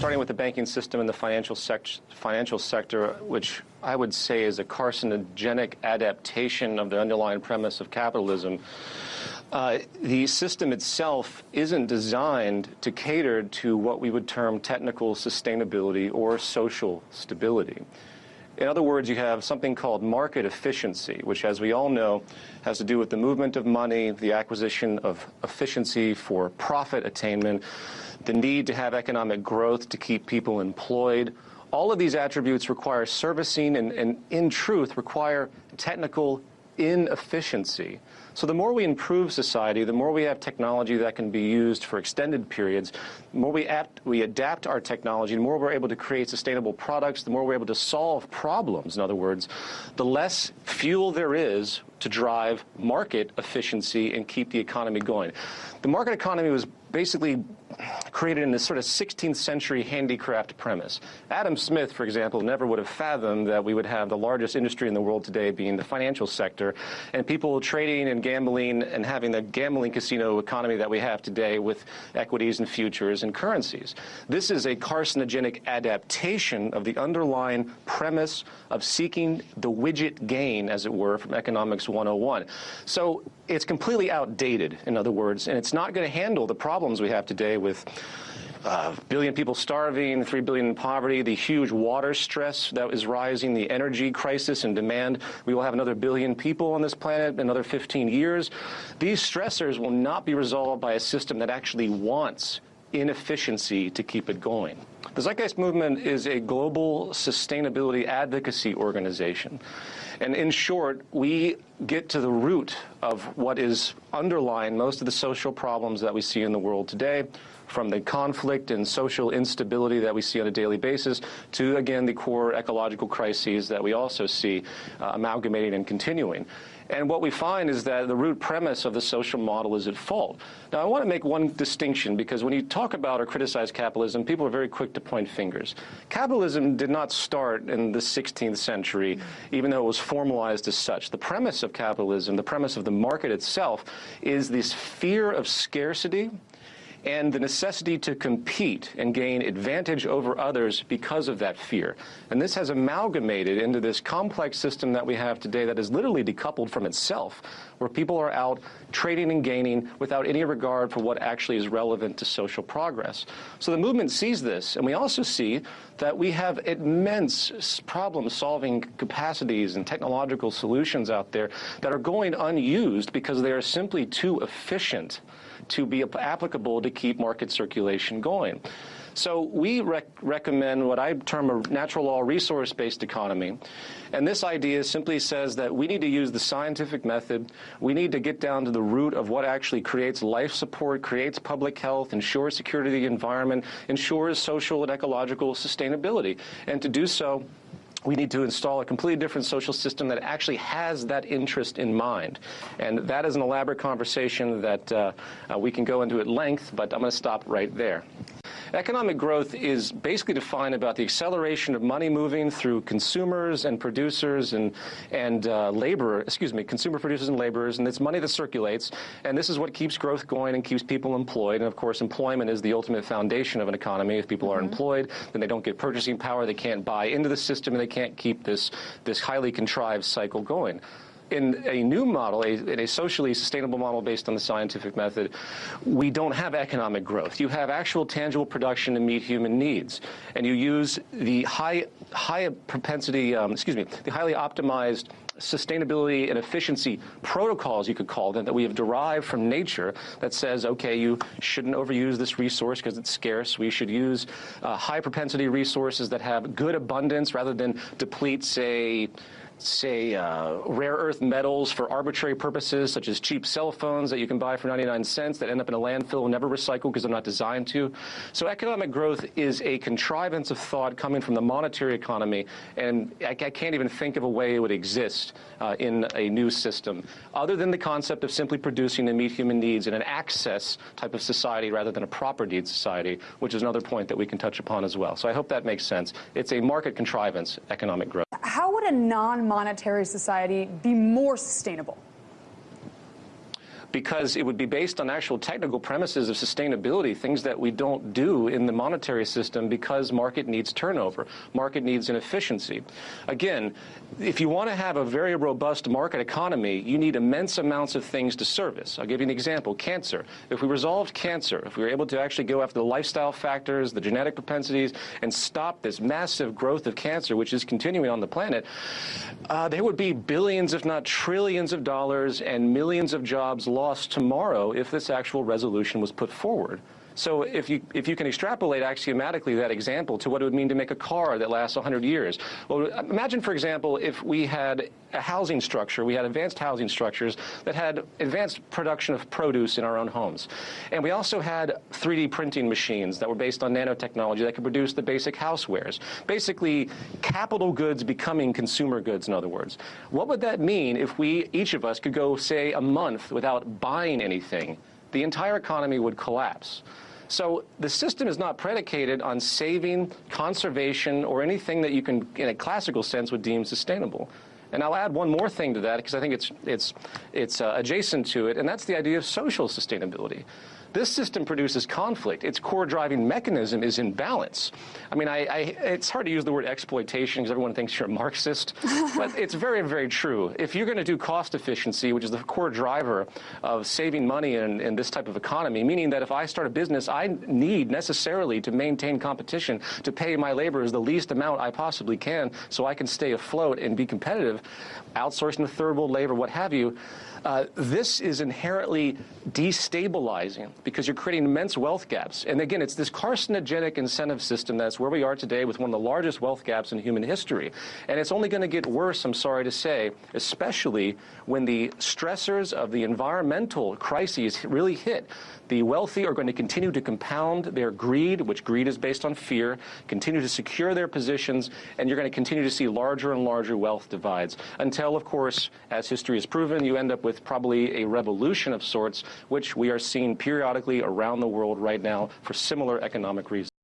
starting with the banking system and the financial, sec financial sector, which I would say is a carcinogenic adaptation of the underlying premise of capitalism. Uh, the system itself isn't designed to cater to what we would term technical sustainability or social stability. In other words, you have something called market efficiency, which, as we all know, has to do with the movement of money, the acquisition of efficiency for profit attainment, the need to have economic growth to keep people employed. All of these attributes require servicing and, and in truth, require technical inefficiency. So the more we improve society, the more we have technology that can be used for extended periods, the more we, apt, we adapt our technology, the more we're able to create sustainable products, the more we're able to solve problems, in other words, the less fuel there is to drive market efficiency and keep the economy going. The market economy was basically created in this sort of 16th century handicraft premise. Adam Smith, for example, never would have fathomed that we would have the largest industry in the world today being the financial sector, and people trading and gambling and having the gambling casino economy that we have today with equities and futures and currencies. This is a carcinogenic adaptation of the underlying premise of seeking the widget gain, as it were, from Economics 101. So it's completely outdated, in other words, and it's not going to handle the problems we have today with uh, billion people starving, three billion in poverty, the huge water stress that is rising, the energy crisis and demand. We will have another billion people on this planet in another 15 years. These stressors will not be resolved by a system that actually wants inefficiency to keep it going. The Zeitgeist Movement is a global sustainability advocacy organization. And in short, we get to the root of what is underlying most of the social problems that we see in the world today, from the conflict and social instability that we see on a daily basis to, again, the core ecological crises that we also see uh, amalgamating and continuing. And what we find is that the root premise of the social model is at fault. Now, I want to make one distinction because when you talk about or criticize capitalism, people are very quick to point fingers. Capitalism did not start in the 16th century, even though it was formalized as such. The premise of capitalism, the premise of the market itself, is this fear of scarcity and the necessity to compete and gain advantage over others because of that fear. And this has amalgamated into this complex system that we have today that is literally decoupled from itself, where people are out trading and gaining without any regard for what actually is relevant to social progress. So the movement sees this, and we also see that we have immense problem-solving capacities and technological solutions out there that are going unused because they are simply too efficient to be applicable to keep market circulation going. So we rec recommend what I term a natural law resource-based economy. And this idea simply says that we need to use the scientific method. We need to get down to the root of what actually creates life support, creates public health, ensures security of the environment, ensures social and ecological sustainability. And to do so, we need to install a completely different social system that actually has that interest in mind. And that is an elaborate conversation that uh, uh, we can go into at length, but I'm going to stop right there. Economic growth is basically defined about the acceleration of money moving through consumers and producers and, and uh, labor, excuse me, consumer producers and laborers, and it's money that circulates. And this is what keeps growth going and keeps people employed. And of course, employment is the ultimate foundation of an economy. If people mm -hmm. are mm-hmm. employed, then they don't get purchasing power, they can't buy into the system, and they can't keep this, this highly contrived cycle going in a new model, a, in a socially sustainable model based on the scientific method, we don't have economic growth. You have actual tangible production to meet human needs. And you use the high, high propensity, um, excuse me, the highly optimized sustainability and efficiency protocols, you could call them, that we have derived from nature that says, okay, you shouldn't overuse this resource because it's scarce. We should use uh, high propensity resources that have good abundance rather than deplete, say, say, uh, rare earth metals for arbitrary purposes, such as cheap cell phones that you can buy for 99 cents that end up in a landfill and never recycle because they're not designed to. So economic growth is a contrivance of thought coming from the monetary economy, and I, I can't even think of a way it would exist uh, in a new system, other than the concept of simply producing to meet human needs in an access type of society rather than a proper needs society, which is another point that we can touch upon as well. So I hope that makes sense. It's a market contrivance, economic growth. How would a non-monetary society be more sustainable? Because it would be based on actual technical premises of sustainability, things that we don't do in the monetary system because market needs turnover, market needs inefficiency. Again, if you want to have a very robust market economy, you need immense amounts of things to service. I'll give you an example, cancer. If we resolved cancer, if we were able to actually go after the lifestyle factors, the genetic propensities, and stop this massive growth of cancer, which is continuing on the planet, uh, there would be billions, if not trillions of dollars and millions of jobs lost tomorrow if this actual resolution was put forward. So if you, if you can extrapolate axiomatically that example to what it would mean to make a car that lasts 100 years. Well, imagine, for example, if we had a housing structure, we had advanced housing structures that had advanced production of produce in our own homes. And we also had 3D printing machines that were based on nanotechnology that could produce the basic housewares. Basically, capital goods becoming consumer goods, in other words. What would that mean if we, each of us, could go, say, a month without buying anything? The entire economy would collapse. So the system is not predicated on saving, conservation, or anything that you can, in a classical sense, would deem sustainable. And I'll add one more thing to that because I think it's, it's, it's uh, adjacent to it, and that's the idea of social sustainability. This system produces conflict. Its core driving mechanism is imbalance. I mean, I, I, it's hard to use the word exploitation because everyone thinks you're a Marxist, but it's very, very true. If you're going to do cost efficiency, which is the core driver of saving money in, in this type of economy, meaning that if I start a business, I need necessarily to maintain competition to pay my laborers the least amount I possibly can so I can stay afloat and be competitive, outsourcing the third world labor, what have you. Uh, this is inherently destabilizing because you're creating immense wealth gaps. And again, it's this carcinogenic incentive system that's where we are today with one of the largest wealth gaps in human history. And it's only going to get worse, I'm sorry to say, especially when the stressors of the environmental crises really hit. The wealthy are going to continue to compound their greed, which greed is based on fear, continue to secure their positions, and you're going to continue to see larger and larger wealth divides until, of course, as history has proven, you end up with probably a revolution of sorts, which we are seeing periodically around the world right now for similar economic reasons.